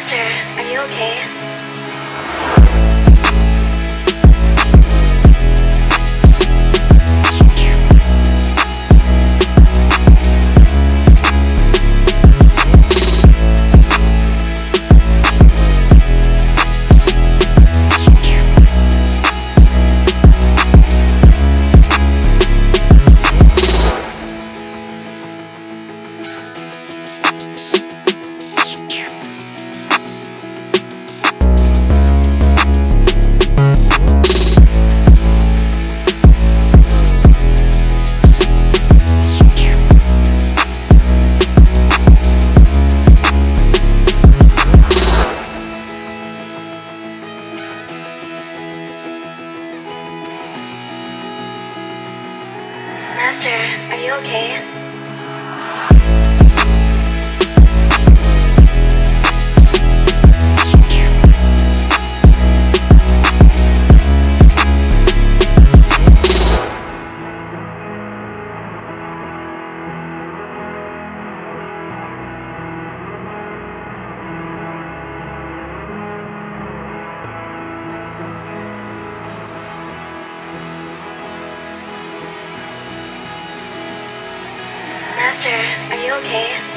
Master, are you okay? Master, are you okay? Master, are you okay?